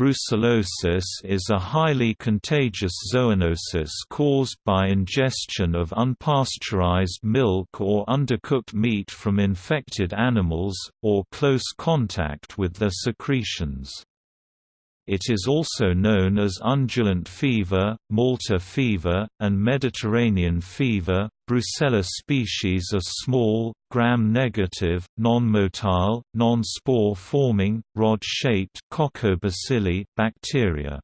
Brucellosis is a highly contagious zoonosis caused by ingestion of unpasteurized milk or undercooked meat from infected animals, or close contact with their secretions. It is also known as undulant fever, Malta fever, and Mediterranean fever. Brucella species are small, gram-negative, non-motile, non-spore-forming, rod-shaped bacteria.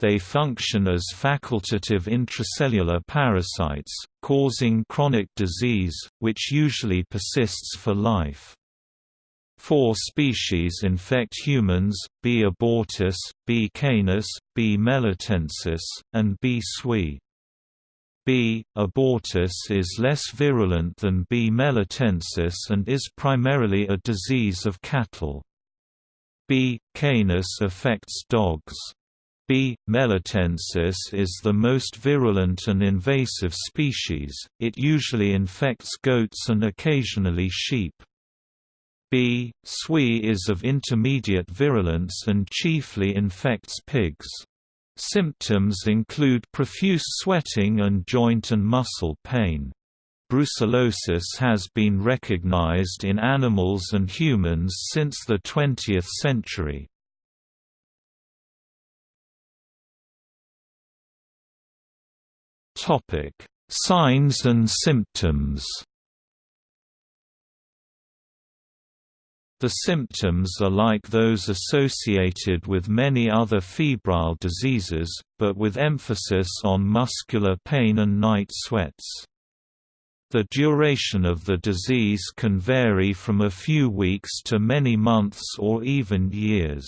They function as facultative intracellular parasites, causing chronic disease, which usually persists for life. Four species infect humans, B. abortus, B. canis, B. melitensis, and B. suis. B. abortus is less virulent than B. melitensis and is primarily a disease of cattle. B. canis affects dogs. B. melitensis is the most virulent and invasive species, it usually infects goats and occasionally sheep. B. suis is of intermediate virulence and chiefly infects pigs. Symptoms include profuse sweating and joint and muscle pain. Brucellosis has been recognized in animals and humans since the 20th century. Signs and symptoms The symptoms are like those associated with many other febrile diseases, but with emphasis on muscular pain and night sweats. The duration of the disease can vary from a few weeks to many months or even years.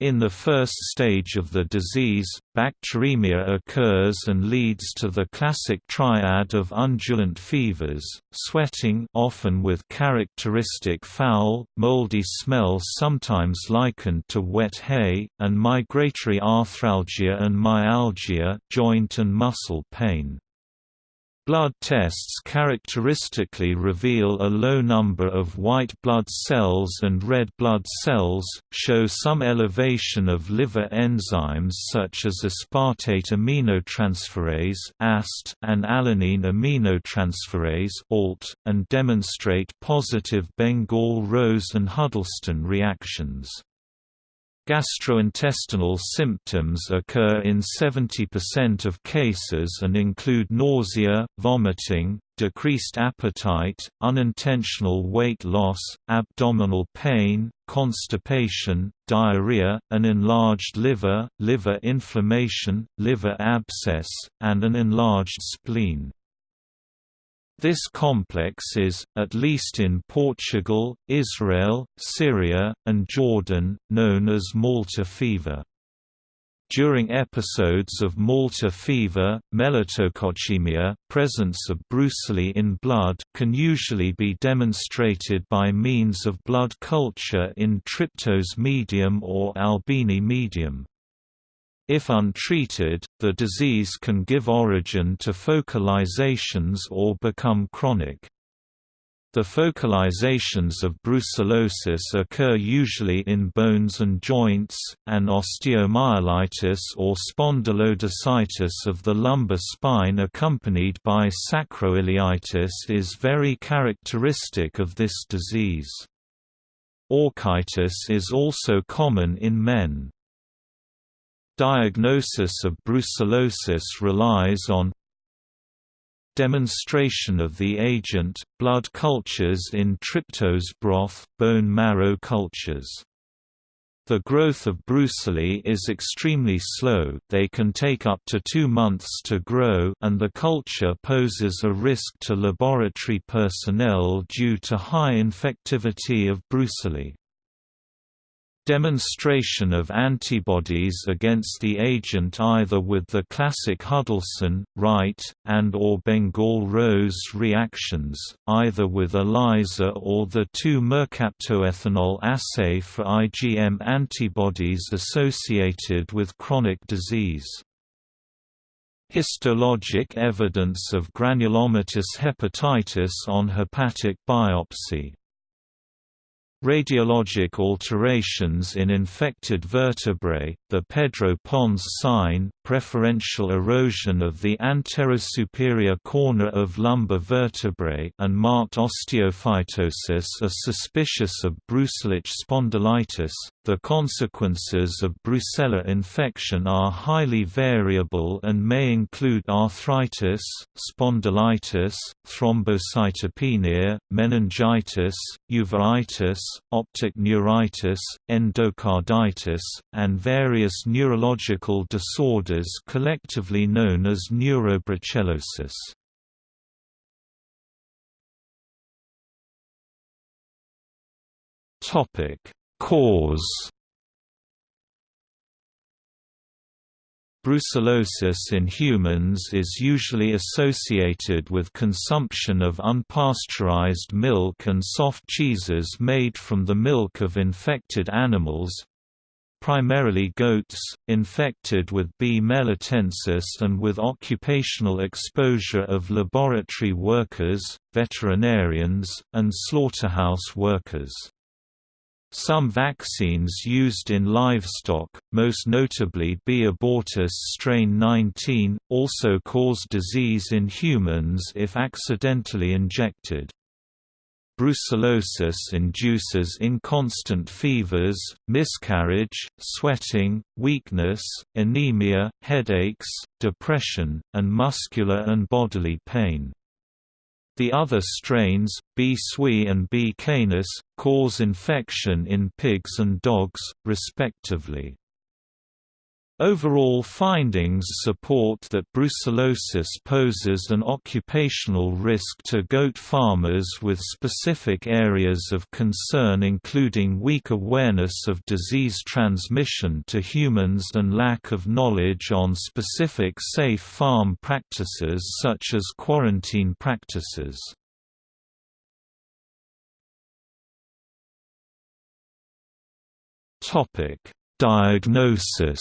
In the first stage of the disease, bacteremia occurs and leads to the classic triad of undulant fevers, sweating often with characteristic foul, moldy smell sometimes likened to wet hay, and migratory arthralgia and myalgia joint and muscle pain. Blood tests characteristically reveal a low number of white blood cells and red blood cells, show some elevation of liver enzymes such as aspartate aminotransferase and alanine aminotransferase and demonstrate positive Bengal rose and Huddleston reactions. Gastrointestinal symptoms occur in 70% of cases and include nausea, vomiting, decreased appetite, unintentional weight loss, abdominal pain, constipation, diarrhea, an enlarged liver, liver inflammation, liver abscess, and an enlarged spleen. This complex is, at least in Portugal, Israel, Syria, and Jordan, known as Malta fever. During episodes of Malta fever, melitococcemia, presence of brucella in blood can usually be demonstrated by means of blood culture in tryptose medium or albini medium. If untreated, the disease can give origin to focalizations or become chronic. The focalizations of brucellosis occur usually in bones and joints, and osteomyelitis or spondylodiscitis of the lumbar spine accompanied by sacroiliitis is very characteristic of this disease. Orchitis is also common in men. Diagnosis of brucellosis relies on demonstration of the agent, blood cultures in tryptose broth, bone marrow cultures. The growth of brucellosis is extremely slow they can take up to two months to grow and the culture poses a risk to laboratory personnel due to high infectivity of brucellosis. Demonstration of antibodies against the agent either with the classic Huddleston, Wright, and or Bengal rose reactions, either with ELISA or the 2-mercaptoethanol assay for IgM antibodies associated with chronic disease. Histologic evidence of granulomatous hepatitis on hepatic biopsy Radiologic alterations in infected vertebrae, the Pedro-Pons sign, preferential erosion of the anterosuperior corner of lumbar vertebrae and marked osteophytosis are suspicious of Brucellic spondylitis. The consequences of Brucella infection are highly variable and may include arthritis, spondylitis, thrombocytopenia, meningitis, uveitis, optic neuritis, endocarditis, and various neurological disorders collectively known as neurobrucellosis. Topic: Cause Brucellosis in humans is usually associated with consumption of unpasteurized milk and soft cheeses made from the milk of infected animals primarily goats, infected with B. melitensis and with occupational exposure of laboratory workers, veterinarians, and slaughterhouse workers. Some vaccines used in livestock, most notably B. abortus strain 19, also cause disease in humans if accidentally injected. Brucellosis induces inconstant fevers, miscarriage, sweating, weakness, anemia, headaches, depression, and muscular and bodily pain. The other strains, B. suis and B. canis, cause infection in pigs and dogs, respectively. Overall findings support that brucellosis poses an occupational risk to goat farmers with specific areas of concern including weak awareness of disease transmission to humans and lack of knowledge on specific safe farm practices such as quarantine practices. Diagnosis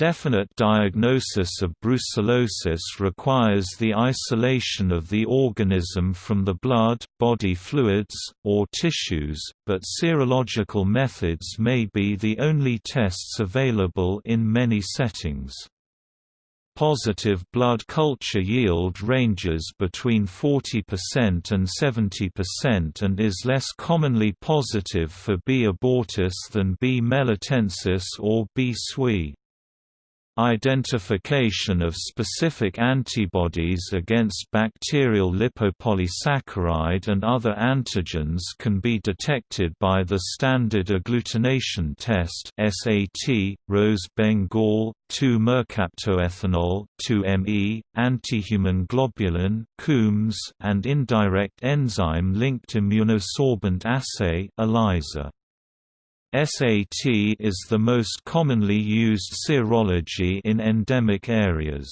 Definite diagnosis of brucellosis requires the isolation of the organism from the blood, body fluids, or tissues, but serological methods may be the only tests available in many settings. Positive blood culture yield ranges between 40% and 70% and is less commonly positive for B. abortus than B. melitensis or B. suis. Identification of specific antibodies against bacterial lipopolysaccharide and other antigens can be detected by the standard agglutination test SAT, Rose Bengal, 2-mercaptoethanol 2-ME, antihuman globulin Coombs, and indirect enzyme-linked immunosorbent assay ELISA. SAT is the most commonly used serology in endemic areas.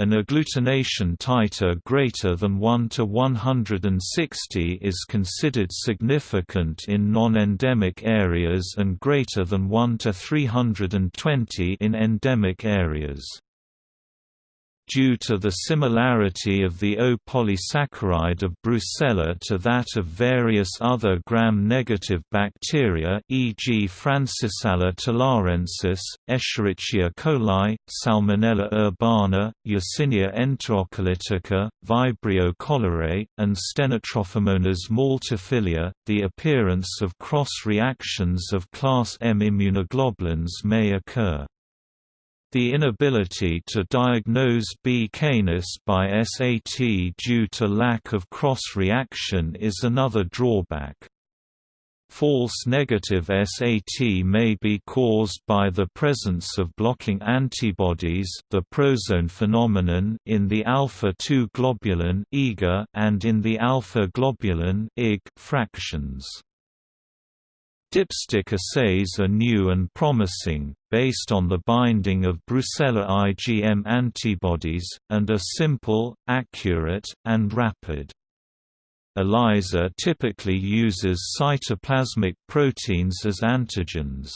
An agglutination titer greater than 1 to 160 is considered significant in non-endemic areas and greater than 1 to 320 in endemic areas. Due to the similarity of the O-polysaccharide of Brucella to that of various other gram-negative bacteria e.g. Francisella tularensis, Escherichia coli, Salmonella urbana, Yersinia enterocolitica, Vibrio cholerae, and Stenotrophomonas maltophilia, the appearance of cross-reactions of class M immunoglobulins may occur. The inability to diagnose B. canis by SAT due to lack of cross-reaction is another drawback. False negative SAT may be caused by the presence of blocking antibodies the prozone phenomenon in the alpha-2 globulin and in the alpha globulin fractions. Dipstick assays are new and promising, based on the binding of Brucella IgM antibodies, and are simple, accurate, and rapid. ELISA typically uses cytoplasmic proteins as antigens.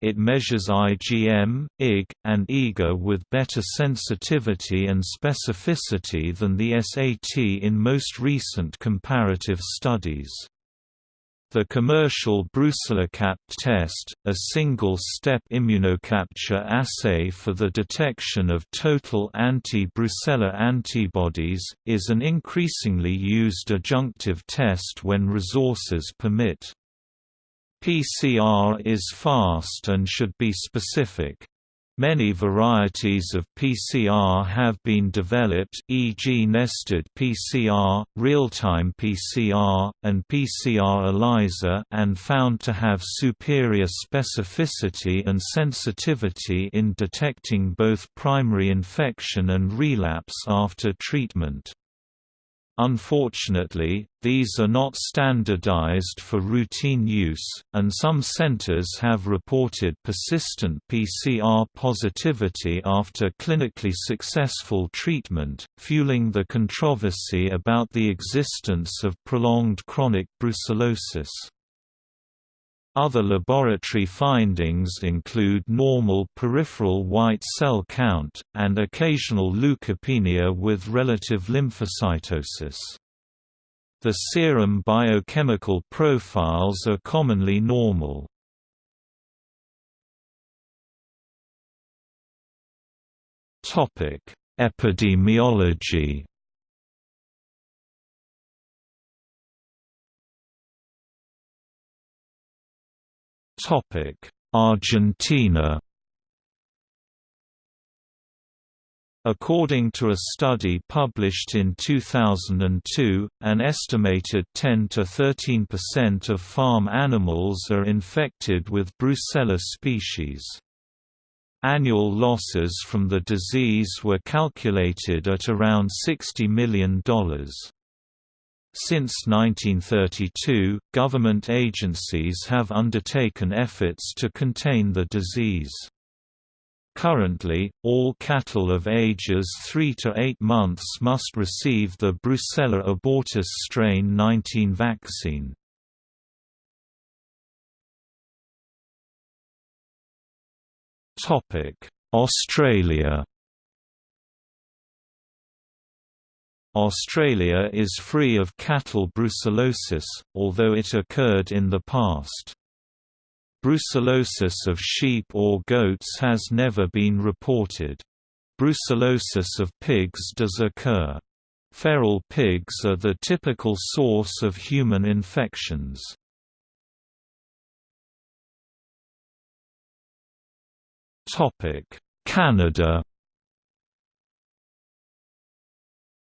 It measures IgM, Ig, and IgA with better sensitivity and specificity than the SAT in most recent comparative studies. The commercial BrucelloCapt test, a single-step immunocapture assay for the detection of total anti-Brucella antibodies, is an increasingly used adjunctive test when resources permit. PCR is fast and should be specific. Many varieties of PCR have been developed e.g. nested PCR, real-time PCR, and PCR ELISA and found to have superior specificity and sensitivity in detecting both primary infection and relapse after treatment. Unfortunately, these are not standardized for routine use, and some centers have reported persistent PCR positivity after clinically successful treatment, fueling the controversy about the existence of prolonged chronic brucellosis. Other laboratory findings include normal peripheral white cell count, and occasional leukopenia with relative lymphocytosis. The serum biochemical profiles are commonly normal. Epidemiology Argentina According to a study published in 2002, an estimated 10 to 13% of farm animals are infected with Brucella species. Annual losses from the disease were calculated at around $60 million. Since 1932, government agencies have undertaken efforts to contain the disease. Currently, all cattle of ages 3 to 8 months must receive the Brucella abortus strain 19 vaccine. Australia Australia is free of cattle brucellosis, although it occurred in the past. Brucellosis of sheep or goats has never been reported. Brucellosis of pigs does occur. Feral pigs are the typical source of human infections. Canada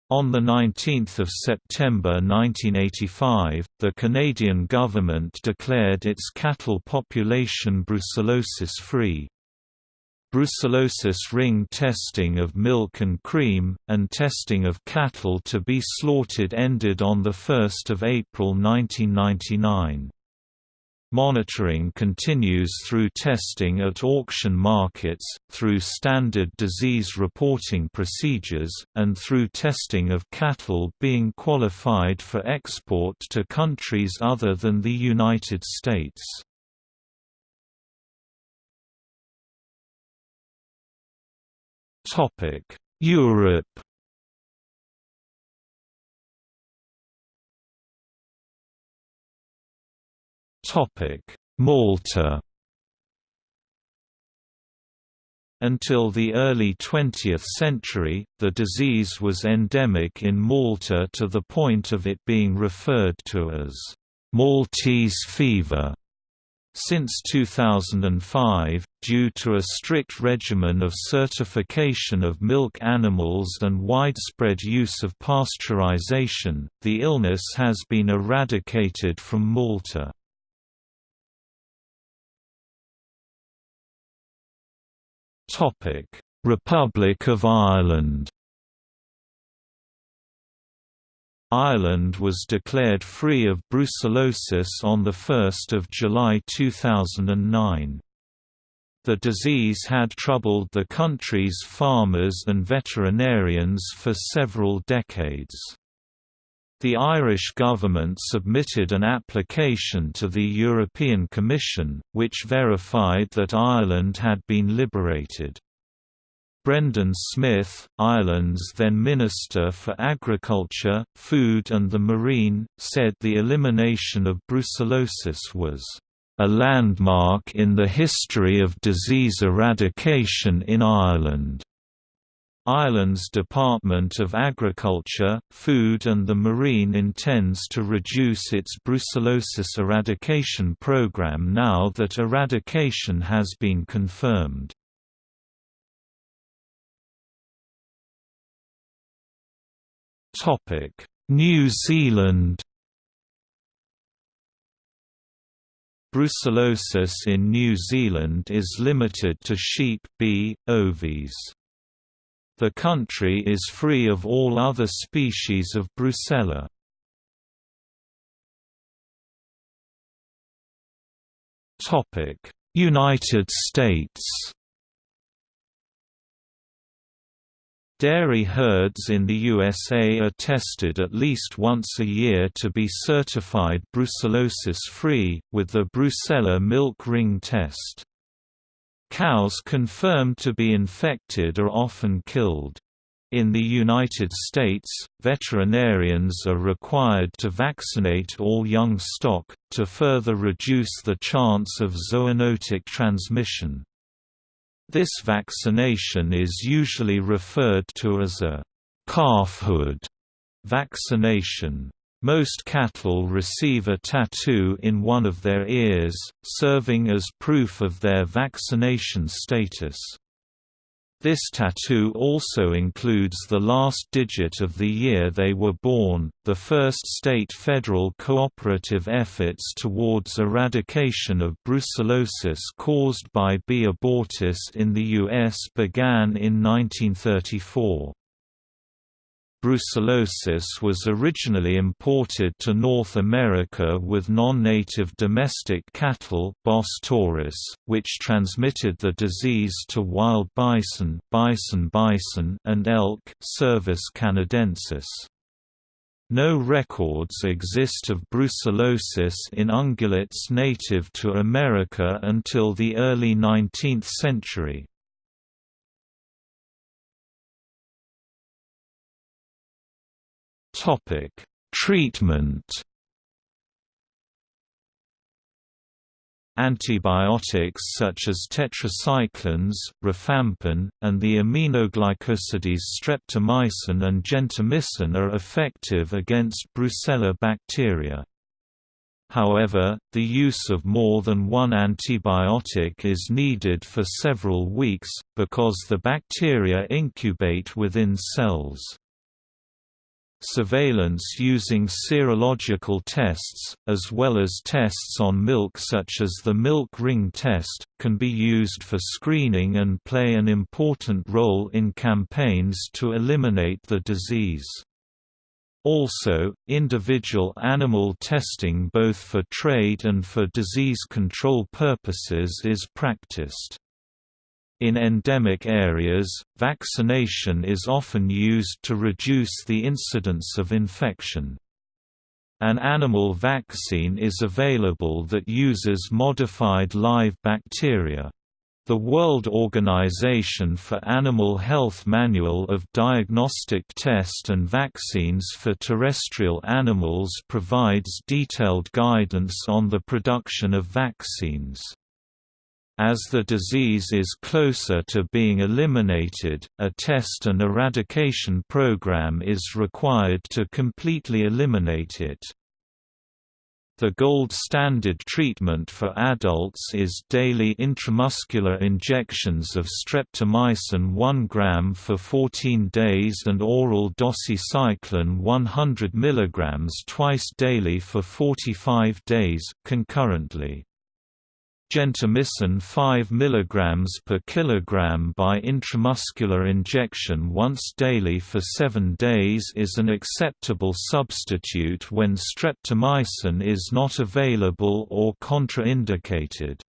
On 19 September 1985, the Canadian government declared its cattle population brucellosis-free. Brucellosis ring testing of milk and cream, and testing of cattle to be slaughtered ended on 1 April 1999. Monitoring continues through testing at auction markets, through standard disease reporting procedures, and through testing of cattle being qualified for export to countries other than the United States. Europe Malta Until the early 20th century, the disease was endemic in Malta to the point of it being referred to as Maltese fever. Since 2005, due to a strict regimen of certification of milk animals and widespread use of pasteurization, the illness has been eradicated from Malta. Republic of Ireland Ireland was declared free of brucellosis on 1 July 2009. The disease had troubled the country's farmers and veterinarians for several decades. The Irish government submitted an application to the European Commission, which verified that Ireland had been liberated. Brendan Smith, Ireland's then Minister for Agriculture, Food and the Marine, said the elimination of brucellosis was a landmark in the history of disease eradication in Ireland. Ireland's Department of Agriculture, Food and the Marine intends to reduce its brucellosis eradication program now that eradication has been confirmed. New Zealand Brucellosis in New Zealand is limited to sheep B. ovis. The country is free of all other species of Brucella. United States Dairy herds in the USA are tested at least once a year to be certified brucellosis-free, with the Brucella milk ring test. Cows confirmed to be infected are often killed. In the United States, veterinarians are required to vaccinate all young stock, to further reduce the chance of zoonotic transmission. This vaccination is usually referred to as a calfhood vaccination. Most cattle receive a tattoo in one of their ears, serving as proof of their vaccination status. This tattoo also includes the last digit of the year they were born. The first state-federal cooperative efforts towards eradication of brucellosis caused by B. abortus in the U.S. began in 1934. Brucellosis was originally imported to North America with non-native domestic cattle Bos taurus, which transmitted the disease to wild bison, bison bison and elk Cervus canadensis. No records exist of brucellosis in ungulates native to America until the early 19th century. Topic: Treatment. Antibiotics such as tetracyclines, rifampin, and the aminoglycosides streptomycin and gentamicin are effective against Brucella bacteria. However, the use of more than one antibiotic is needed for several weeks, because the bacteria incubate within cells. Surveillance using serological tests, as well as tests on milk such as the milk ring test, can be used for screening and play an important role in campaigns to eliminate the disease. Also, individual animal testing both for trade and for disease control purposes is practiced. In endemic areas, vaccination is often used to reduce the incidence of infection. An animal vaccine is available that uses modified live bacteria. The World Organization for Animal Health Manual of Diagnostic Test and Vaccines for Terrestrial Animals provides detailed guidance on the production of vaccines. As the disease is closer to being eliminated, a test and eradication program is required to completely eliminate it. The gold standard treatment for adults is daily intramuscular injections of streptomycin 1 gram for 14 days and oral doxycycline 100 mg twice daily for 45 days, concurrently. Gentamicin 5 mg per kilogram by intramuscular injection once daily for 7 days is an acceptable substitute when streptomycin is not available or contraindicated.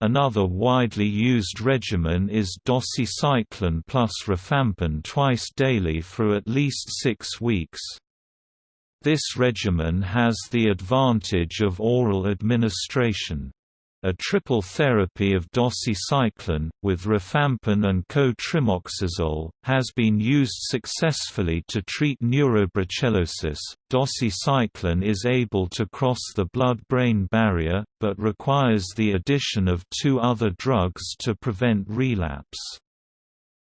Another widely used regimen is doxycycline plus rifampin twice daily for at least six weeks. This regimen has the advantage of oral administration. A triple therapy of doxycycline, with rifampin and co-trimoxazole, has been used successfully to treat neurobrucellosis. Doxycycline is able to cross the blood-brain barrier, but requires the addition of two other drugs to prevent relapse.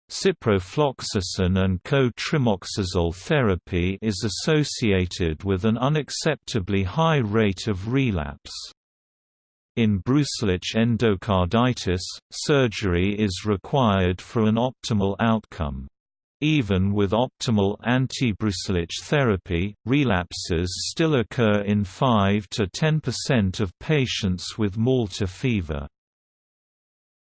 Ciprofloxacin and co-trimoxazole therapy is associated with an unacceptably high rate of relapse. In Brucellic endocarditis, surgery is required for an optimal outcome. Even with optimal anti-Brucellic therapy, relapses still occur in 5 to 10% of patients with Malta fever.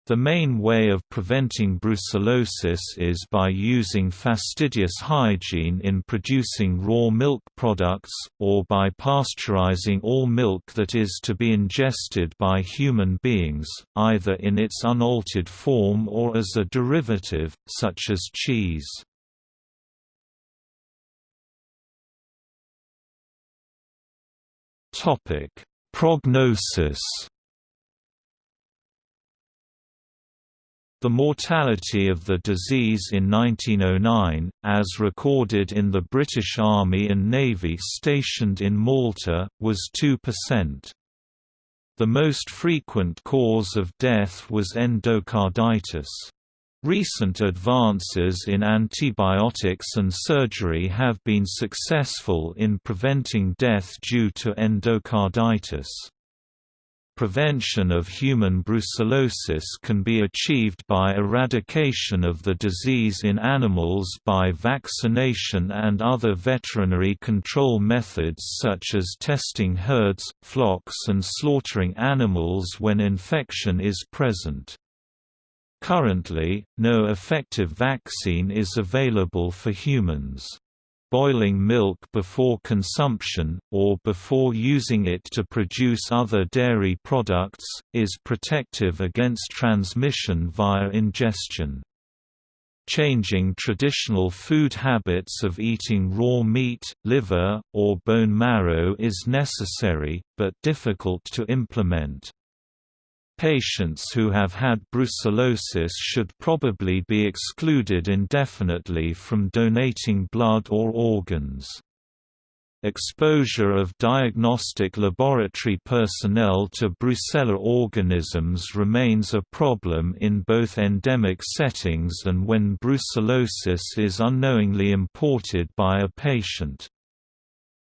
The main way of preventing brucellosis is by using fastidious hygiene in producing raw milk products, or by pasteurizing all milk that is to be ingested by human beings, either in its unaltered form or as a derivative, such as cheese. Prognosis The mortality of the disease in 1909, as recorded in the British Army and Navy stationed in Malta, was 2%. The most frequent cause of death was endocarditis. Recent advances in antibiotics and surgery have been successful in preventing death due to endocarditis. Prevention of human brucellosis can be achieved by eradication of the disease in animals by vaccination and other veterinary control methods such as testing herds, flocks and slaughtering animals when infection is present. Currently, no effective vaccine is available for humans. Boiling milk before consumption, or before using it to produce other dairy products, is protective against transmission via ingestion. Changing traditional food habits of eating raw meat, liver, or bone marrow is necessary, but difficult to implement. Patients who have had brucellosis should probably be excluded indefinitely from donating blood or organs. Exposure of diagnostic laboratory personnel to Brucella organisms remains a problem in both endemic settings and when brucellosis is unknowingly imported by a patient.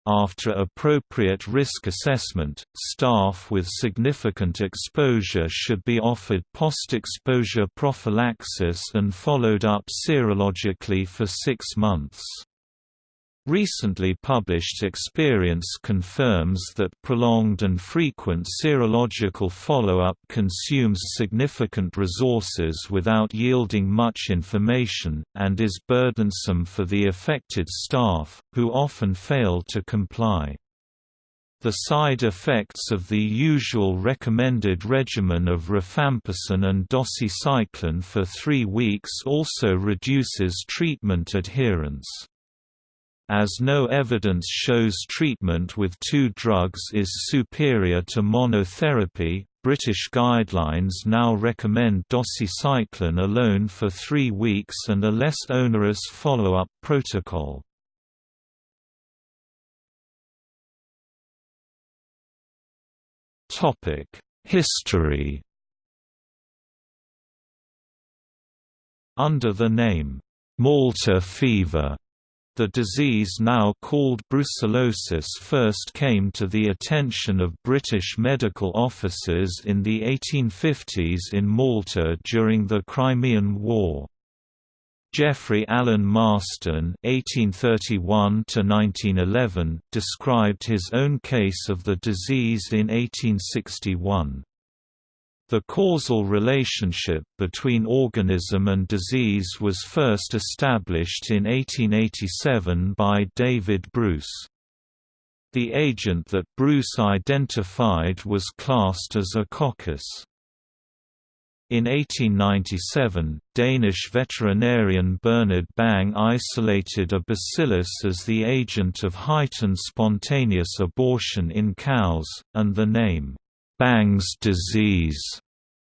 After appropriate risk assessment, staff with significant exposure should be offered post-exposure prophylaxis and followed up serologically for six months. Recently published experience confirms that prolonged and frequent serological follow-up consumes significant resources without yielding much information, and is burdensome for the affected staff, who often fail to comply. The side effects of the usual recommended regimen of rifampicin and doxycycline for three weeks also reduces treatment adherence. As no evidence shows treatment with two drugs is superior to monotherapy, British guidelines now recommend doxycycline alone for three weeks and a less onerous follow-up protocol. History Under the name, Malta fever the disease now called brucellosis first came to the attention of British medical officers in the 1850s in Malta during the Crimean War. Geoffrey Allen Marston (1831–1911) described his own case of the disease in 1861. The causal relationship between organism and disease was first established in 1887 by David Bruce. The agent that Bruce identified was classed as a coccus. In 1897, Danish veterinarian Bernard Bang isolated a bacillus as the agent of heightened spontaneous abortion in cows, and the name, Bang's disease,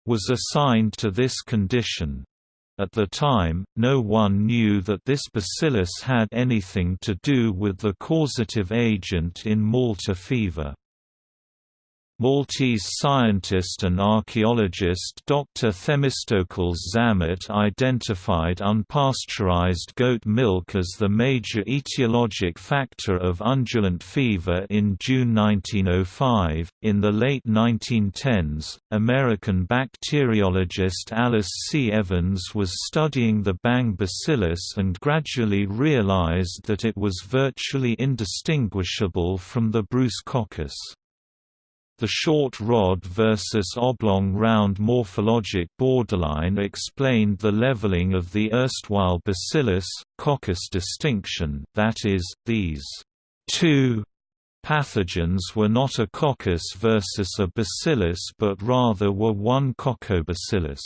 was assigned to this condition. At the time, no one knew that this bacillus had anything to do with the causative agent in Malta fever. Maltese scientist and archaeologist Dr. Themistocles Zammit identified unpasteurized goat milk as the major etiologic factor of undulant fever in June 1905. In the late 1910s, American bacteriologist Alice C. Evans was studying the Bang bacillus and gradually realized that it was virtually indistinguishable from the Bruce coccus. The short rod versus oblong round morphologic borderline explained the leveling of the erstwhile bacillus, coccus distinction that is, these two pathogens were not a coccus versus a bacillus but rather were one coccobacillus.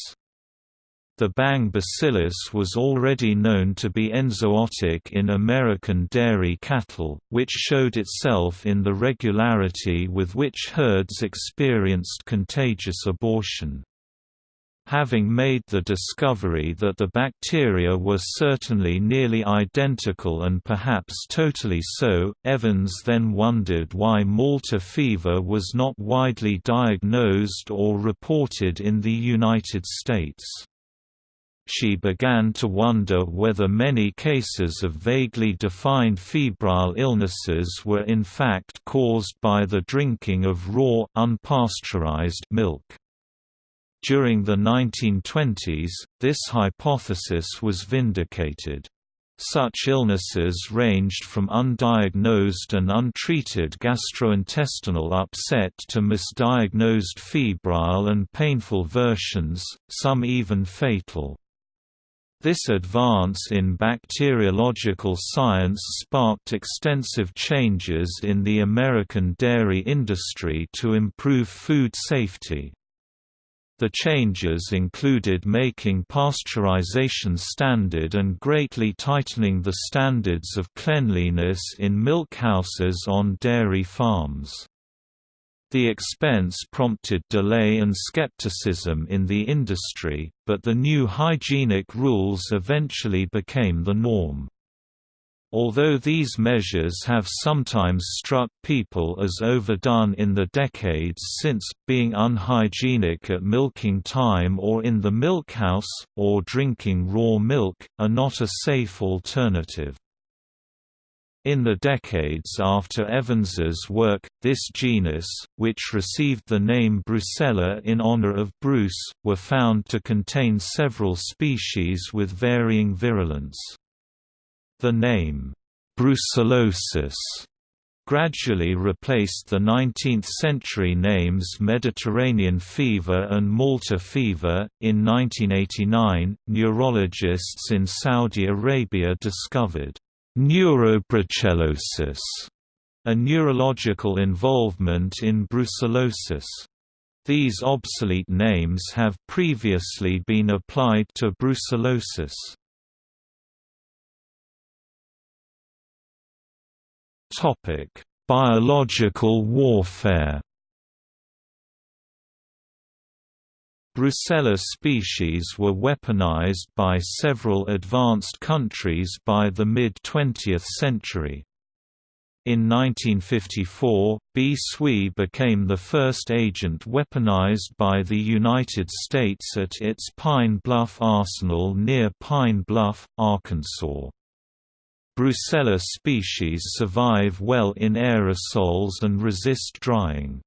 The Bang bacillus was already known to be enzootic in American dairy cattle, which showed itself in the regularity with which herds experienced contagious abortion. Having made the discovery that the bacteria were certainly nearly identical and perhaps totally so, Evans then wondered why Malta fever was not widely diagnosed or reported in the United States she began to wonder whether many cases of vaguely defined febrile illnesses were in fact caused by the drinking of raw, unpasteurized milk. During the 1920s, this hypothesis was vindicated. Such illnesses ranged from undiagnosed and untreated gastrointestinal upset to misdiagnosed febrile and painful versions, some even fatal. This advance in bacteriological science sparked extensive changes in the American dairy industry to improve food safety. The changes included making pasteurization standard and greatly tightening the standards of cleanliness in milk houses on dairy farms. The expense prompted delay and skepticism in the industry, but the new hygienic rules eventually became the norm. Although these measures have sometimes struck people as overdone in the decades since, being unhygienic at milking time or in the milkhouse, or drinking raw milk, are not a safe alternative. In the decades after Evans's work, this genus, which received the name Brucella in honor of Bruce, were found to contain several species with varying virulence. The name, brucellosis, gradually replaced the 19th-century names Mediterranean fever and Malta fever. In 1989, neurologists in Saudi Arabia discovered Neurobrucellosis, a neurological involvement in brucellosis. These obsolete names have previously been applied to brucellosis. Topic: Biological warfare. Brucella species were weaponized by several advanced countries by the mid-20th century. In 1954, B. suis became the first agent weaponized by the United States at its Pine Bluff arsenal near Pine Bluff, Arkansas. Brucella species survive well in aerosols and resist drying.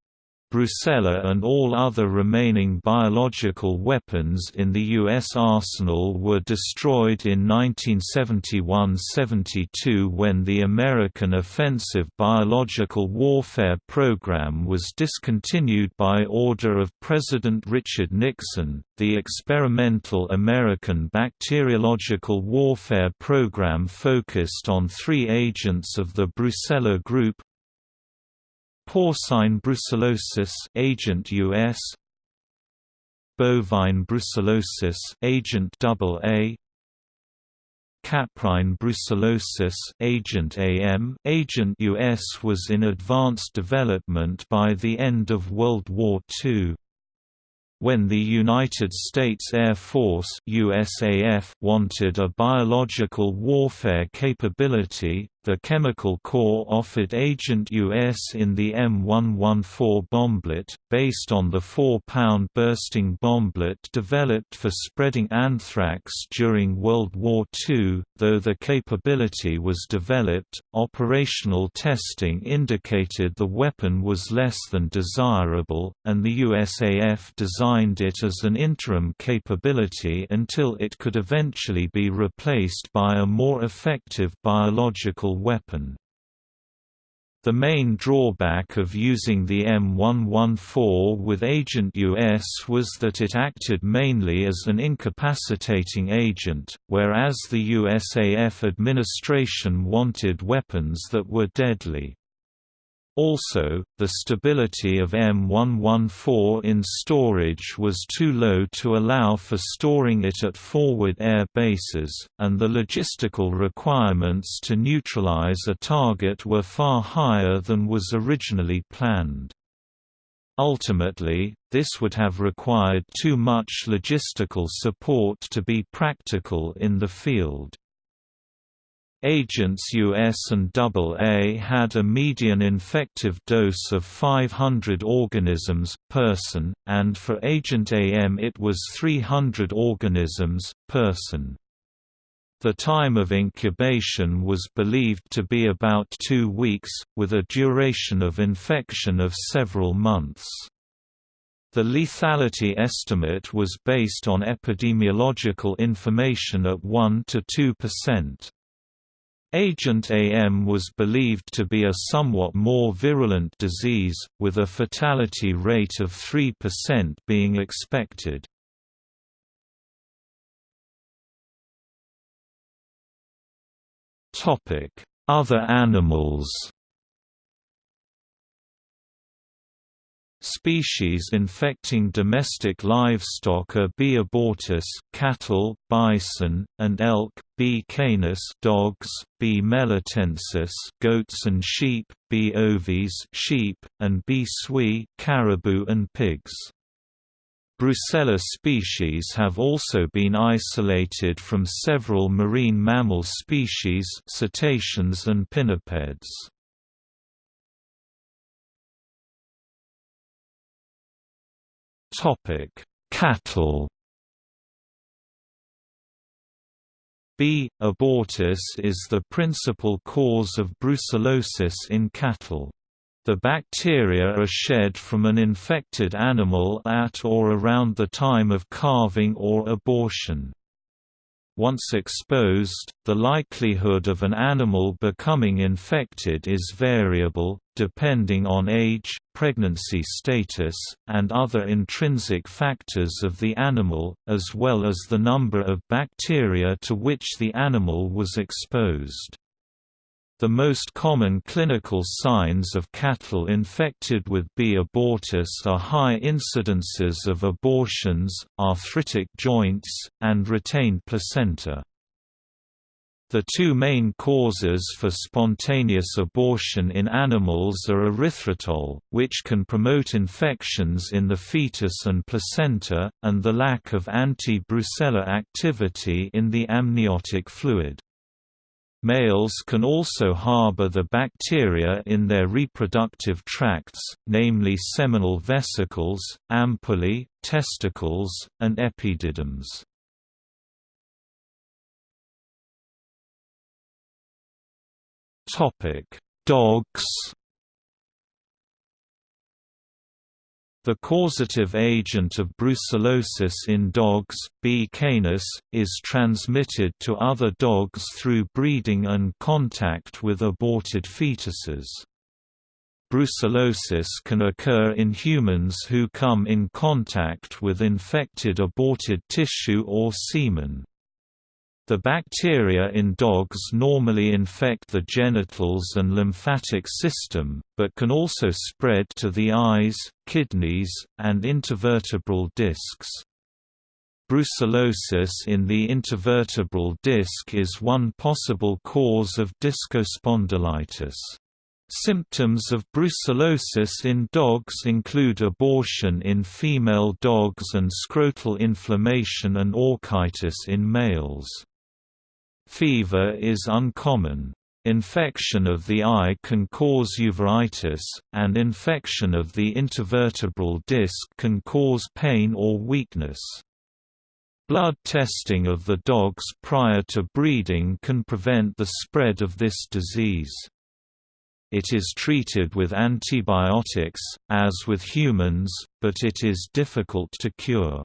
Brucella and all other remaining biological weapons in the U.S. arsenal were destroyed in 1971–72 when the American Offensive Biological Warfare Program was discontinued by order of President Richard Nixon. The experimental American Bacteriological Warfare Program focused on three agents of the Brucella group, Porcine brucellosis agent US bovine brucellosis agent AA Caprine brucellosis agent AM agent US was in advanced development by the end of World War II. When the United States Air Force USAF wanted a biological warfare capability, the Chemical Corps offered Agent US in the M114 bomblet, based on the 4-pound bursting bomblet developed for spreading anthrax during World War II. Though the capability was developed, operational testing indicated the weapon was less than desirable, and the USAF designed it as an interim capability until it could eventually be replaced by a more effective biological weapon. The main drawback of using the M114 with Agent US was that it acted mainly as an incapacitating agent, whereas the USAF administration wanted weapons that were deadly. Also, the stability of M114 in storage was too low to allow for storing it at forward air bases, and the logistical requirements to neutralize a target were far higher than was originally planned. Ultimately, this would have required too much logistical support to be practical in the field. Agents US and AA had a median infective dose of 500 organisms, person, and for Agent AM it was 300 organisms, person. The time of incubation was believed to be about two weeks, with a duration of infection of several months. The lethality estimate was based on epidemiological information at 1 to 2 percent. Agent AM was believed to be a somewhat more virulent disease, with a fatality rate of 3% being expected. Other animals Species infecting domestic livestock are B. abortus cattle, bison, and elk, B. canis dogs, B. melitensis goats and sheep, B. ovis sheep, and B. sui caribou and pigs. Brucella species have also been isolated from several marine mammal species cetaceans and pinnipeds. Topic: Cattle. B. abortus is the principal cause of brucellosis in cattle. The bacteria are shed from an infected animal at or around the time of calving or abortion. Once exposed, the likelihood of an animal becoming infected is variable, depending on age, pregnancy status, and other intrinsic factors of the animal, as well as the number of bacteria to which the animal was exposed. The most common clinical signs of cattle infected with B. abortus are high incidences of abortions, arthritic joints, and retained placenta. The two main causes for spontaneous abortion in animals are erythritol, which can promote infections in the fetus and placenta, and the lack of anti-brucella activity in the amniotic fluid. Males can also harbor the bacteria in their reproductive tracts, namely seminal vesicles, ampullae, testicles, and epididyms. Dogs The causative agent of brucellosis in dogs, B. canis, is transmitted to other dogs through breeding and contact with aborted fetuses. Brucellosis can occur in humans who come in contact with infected aborted tissue or semen. The bacteria in dogs normally infect the genitals and lymphatic system, but can also spread to the eyes, kidneys, and intervertebral discs. Brucellosis in the intervertebral disc is one possible cause of discospondylitis. Symptoms of brucellosis in dogs include abortion in female dogs and scrotal inflammation and orchitis in males. Fever is uncommon. Infection of the eye can cause uveitis, and infection of the intervertebral disc can cause pain or weakness. Blood testing of the dogs prior to breeding can prevent the spread of this disease. It is treated with antibiotics, as with humans, but it is difficult to cure.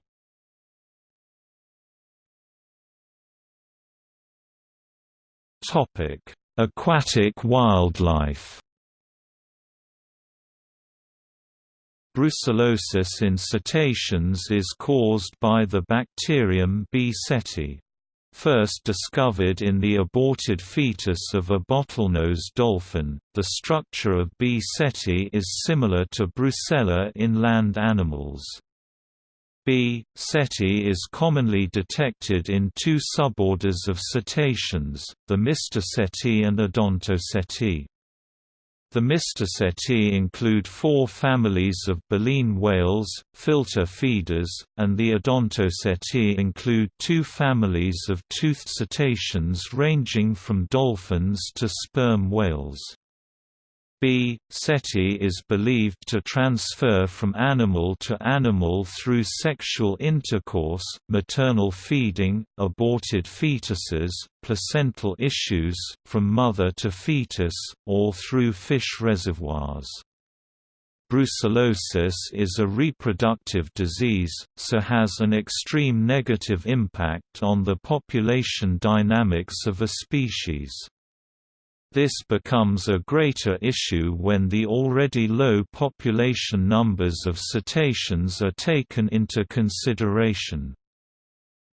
Aquatic wildlife Brucellosis in cetaceans is caused by the bacterium B. ceti. First discovered in the aborted fetus of a bottlenose dolphin, the structure of B. ceti is similar to brucella in land animals. B. ceti is commonly detected in two suborders of cetaceans, the Mystaceti and Odontoceti. The Mystaceti include four families of baleen whales, filter feeders, and the Odontoceti include two families of toothed cetaceans ranging from dolphins to sperm whales. B. SETI is believed to transfer from animal to animal through sexual intercourse, maternal feeding, aborted fetuses, placental issues, from mother to fetus, or through fish reservoirs. Brucellosis is a reproductive disease, so has an extreme negative impact on the population dynamics of a species. This becomes a greater issue when the already low population numbers of cetaceans are taken into consideration.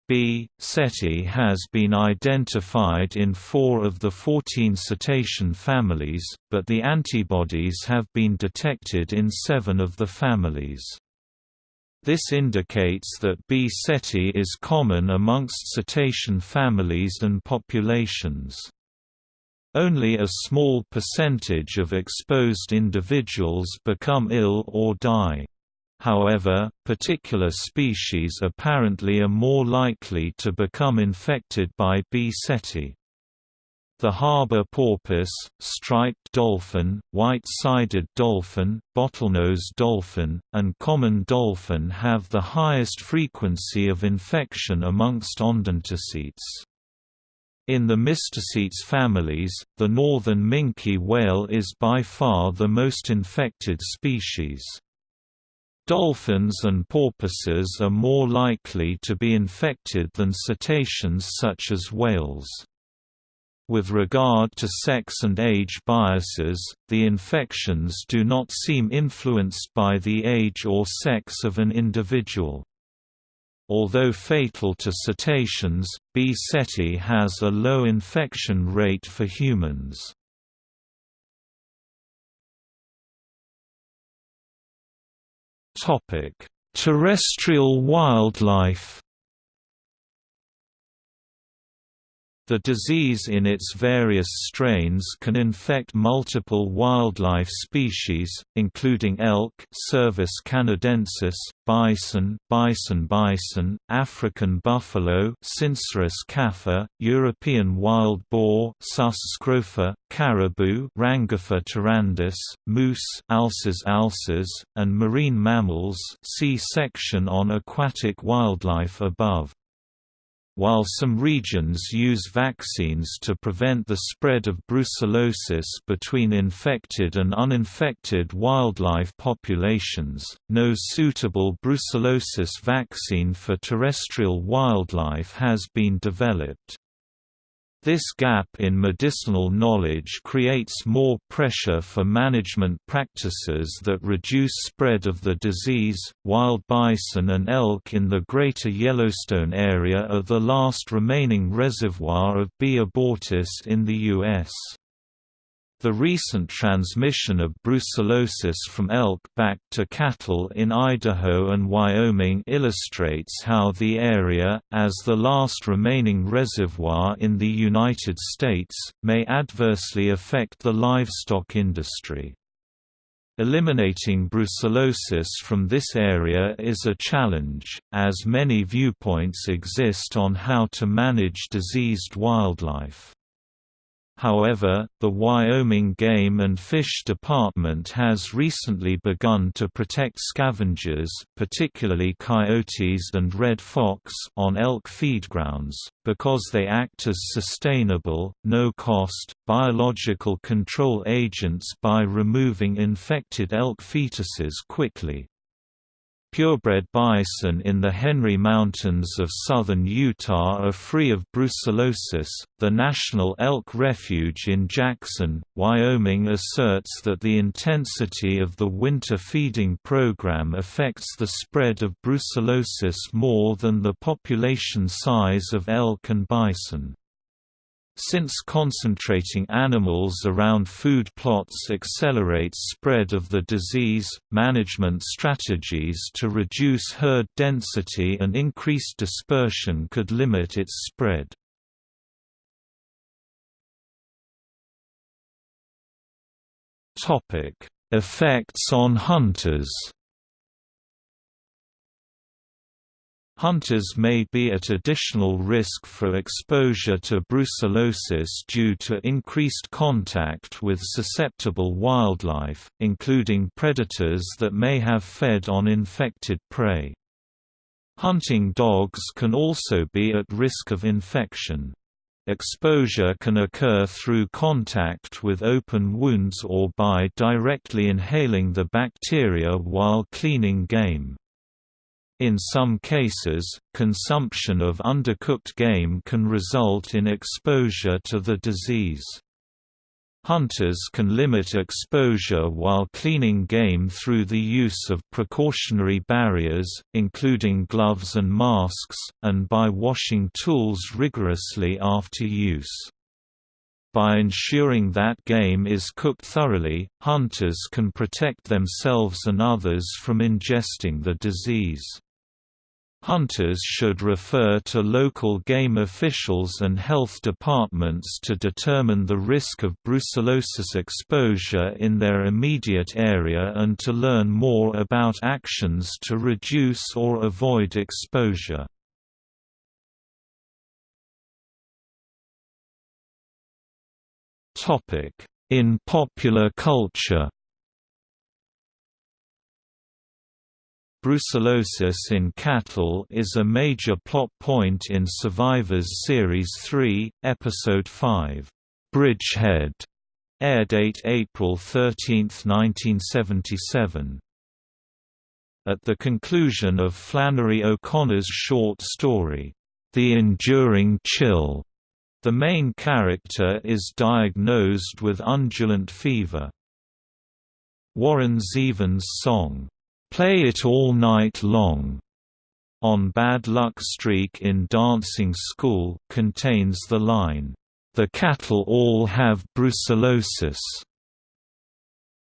B. ceti has been identified in four of the 14 cetacean families, but the antibodies have been detected in seven of the families. This indicates that B. ceti is common amongst cetacean families and populations. Only a small percentage of exposed individuals become ill or die. However, particular species apparently are more likely to become infected by B. ceti. The harbor porpoise, striped dolphin, white-sided dolphin, bottlenose dolphin, and common dolphin have the highest frequency of infection amongst odontocetes. In the mysticetes families, the northern minke whale is by far the most infected species. Dolphins and porpoises are more likely to be infected than cetaceans such as whales. With regard to sex and age biases, the infections do not seem influenced by the age or sex of an individual. Although fatal to cetaceans, B. ceti has a low infection rate for humans. Terrestrial wildlife The disease in its various strains can infect multiple wildlife species, including elk Cervus canadensis, bison bison bison, African buffalo Syncerus caffa, European wild boar Sus scrofa, caribou Rangifer tarandus, moose Alces alces, and marine mammals see section on aquatic wildlife above. While some regions use vaccines to prevent the spread of brucellosis between infected and uninfected wildlife populations, no suitable brucellosis vaccine for terrestrial wildlife has been developed. This gap in medicinal knowledge creates more pressure for management practices that reduce spread of the disease. Wild bison and elk in the Greater Yellowstone area are the last remaining reservoir of B. abortus in the U.S. The recent transmission of brucellosis from elk back to cattle in Idaho and Wyoming illustrates how the area, as the last remaining reservoir in the United States, may adversely affect the livestock industry. Eliminating brucellosis from this area is a challenge, as many viewpoints exist on how to manage diseased wildlife. However, the Wyoming Game and Fish Department has recently begun to protect scavengers particularly coyotes and red fox on elk feedgrounds, because they act as sustainable, no-cost, biological control agents by removing infected elk fetuses quickly. Purebred bison in the Henry Mountains of southern Utah are free of brucellosis. The National Elk Refuge in Jackson, Wyoming asserts that the intensity of the winter feeding program affects the spread of brucellosis more than the population size of elk and bison. Since concentrating animals around food plots accelerates spread of the disease, management strategies to reduce herd density and increase dispersion could limit its spread. Effects on hunters Hunters may be at additional risk for exposure to brucellosis due to increased contact with susceptible wildlife, including predators that may have fed on infected prey. Hunting dogs can also be at risk of infection. Exposure can occur through contact with open wounds or by directly inhaling the bacteria while cleaning game. In some cases, consumption of undercooked game can result in exposure to the disease. Hunters can limit exposure while cleaning game through the use of precautionary barriers, including gloves and masks, and by washing tools rigorously after use. By ensuring that game is cooked thoroughly, hunters can protect themselves and others from ingesting the disease. Hunters should refer to local game officials and health departments to determine the risk of brucellosis exposure in their immediate area and to learn more about actions to reduce or avoid exposure. In popular culture Brucellosis in cattle is a major plot point in Survivors Series 3, Episode 5, Bridgehead, airdate April 13, 1977. At the conclusion of Flannery O'Connor's short story, The Enduring Chill, the main character is diagnosed with undulant fever. Warren Zevon's song, Play It All Night Long on Bad Luck Streak in Dancing School contains the line, The cattle all have brucellosis.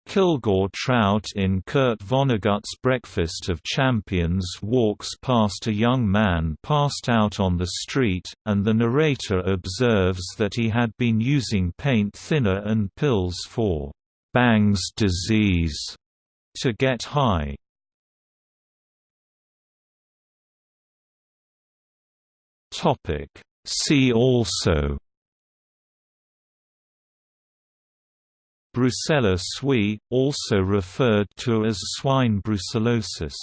Kilgore Trout in Kurt Vonnegut's Breakfast of Champions walks past a young man passed out on the street, and the narrator observes that he had been using paint thinner and pills for Bang's disease to get high. Topic. See also Brucella sui, also referred to as swine brucellosis